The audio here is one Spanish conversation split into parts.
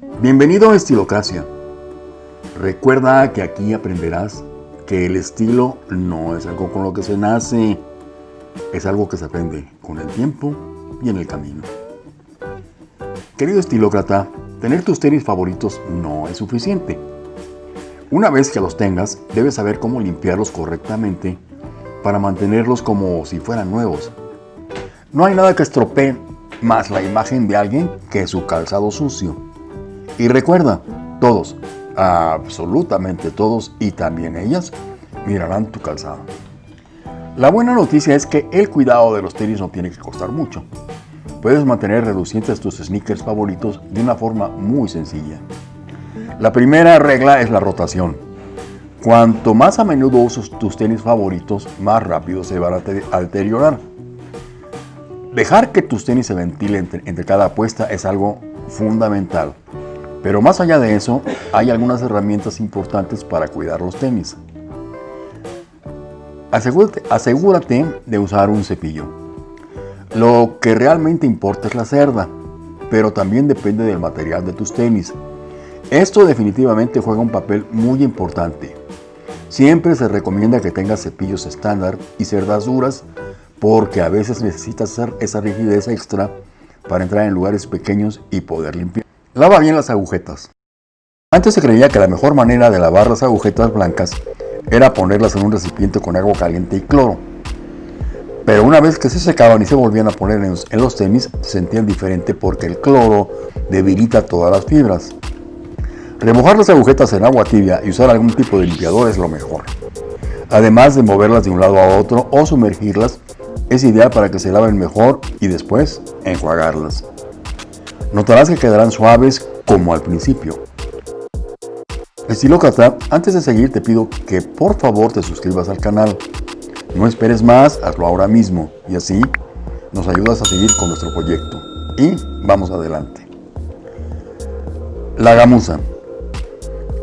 Bienvenido a Estilocracia. Recuerda que aquí aprenderás que el estilo no es algo con lo que se nace, es algo que se aprende con el tiempo y en el camino. Querido estilócrata, tener tus tenis favoritos no es suficiente. Una vez que los tengas, debes saber cómo limpiarlos correctamente para mantenerlos como si fueran nuevos. No hay nada que estropee más la imagen de alguien que su calzado sucio. Y recuerda, todos, absolutamente todos y también ellas, mirarán tu calzado. La buena noticia es que el cuidado de los tenis no tiene que costar mucho. Puedes mantener reducientes tus sneakers favoritos de una forma muy sencilla. La primera regla es la rotación. Cuanto más a menudo uses tus tenis favoritos, más rápido se van a deteriorar. Dejar que tus tenis se ventilen entre cada apuesta es algo fundamental. Pero más allá de eso, hay algunas herramientas importantes para cuidar los tenis. Asegúrate, de usar un cepillo. Lo que realmente importa es la cerda, pero también depende del material de tus tenis. Esto definitivamente juega un papel muy importante. Siempre se recomienda que tengas cepillos estándar y cerdas duras porque a veces necesitas hacer esa rigidez extra para entrar en lugares pequeños y poder limpiar. Lava bien las agujetas. Antes se creía que la mejor manera de lavar las agujetas blancas era ponerlas en un recipiente con agua caliente y cloro. Pero una vez que se secaban y se volvían a poner en los tenis, se sentían diferente porque el cloro debilita todas las fibras. Remojar las agujetas en agua tibia y usar algún tipo de limpiador es lo mejor. Además de moverlas de un lado a otro o sumergirlas, es ideal para que se laven mejor y después enjuagarlas. Notarás que quedarán suaves como al principio. Estilócrata, antes de seguir te pido que por favor te suscribas al canal. No esperes más, hazlo ahora mismo y así nos ayudas a seguir con nuestro proyecto. Y vamos adelante. La gamuza.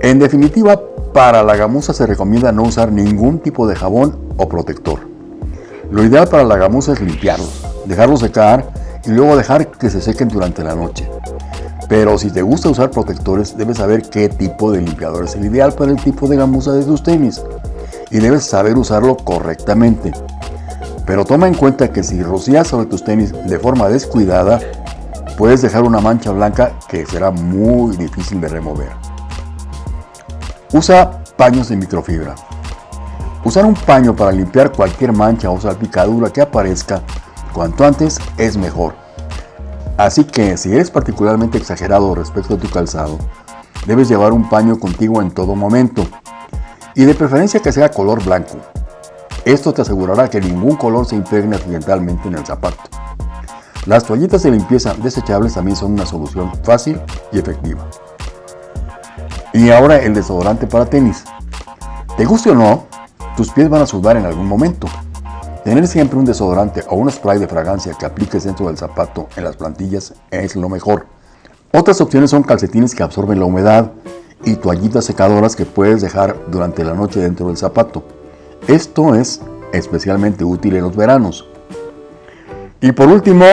En definitiva, para la gamuza se recomienda no usar ningún tipo de jabón o protector. Lo ideal para la gamuza es limpiarlos, dejarlos secar y luego dejar que se sequen durante la noche. Pero si te gusta usar protectores, debes saber qué tipo de limpiador es el ideal para el tipo de gamuza de tus tenis y debes saber usarlo correctamente. Pero toma en cuenta que si rocías sobre tus tenis de forma descuidada, puedes dejar una mancha blanca que será muy difícil de remover. Usa paños de microfibra. Usar un paño para limpiar cualquier mancha o salpicadura que aparezca Cuanto antes es mejor. Así que si eres particularmente exagerado respecto a tu calzado, debes llevar un paño contigo en todo momento. Y de preferencia que sea color blanco. Esto te asegurará que ningún color se impregne accidentalmente en el zapato. Las toallitas de limpieza desechables también son una solución fácil y efectiva. Y ahora el desodorante para tenis. Te guste o no, tus pies van a sudar en algún momento. Tener siempre un desodorante o un spray de fragancia que apliques dentro del zapato en las plantillas es lo mejor. Otras opciones son calcetines que absorben la humedad y toallitas secadoras que puedes dejar durante la noche dentro del zapato. Esto es especialmente útil en los veranos. Y por último,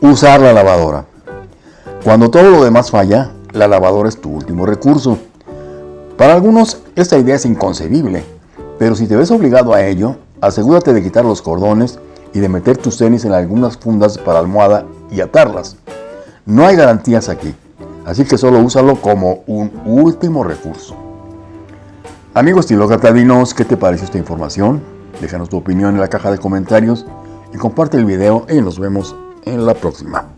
usar la lavadora. Cuando todo lo demás falla, la lavadora es tu último recurso. Para algunos esta idea es inconcebible, pero si te ves obligado a ello, Asegúrate de quitar los cordones y de meter tus tenis en algunas fundas para almohada y atarlas. No hay garantías aquí, así que solo úsalo como un último recurso. Amigos estilócrata, dinos qué te parece esta información. Déjanos tu opinión en la caja de comentarios y comparte el video y nos vemos en la próxima.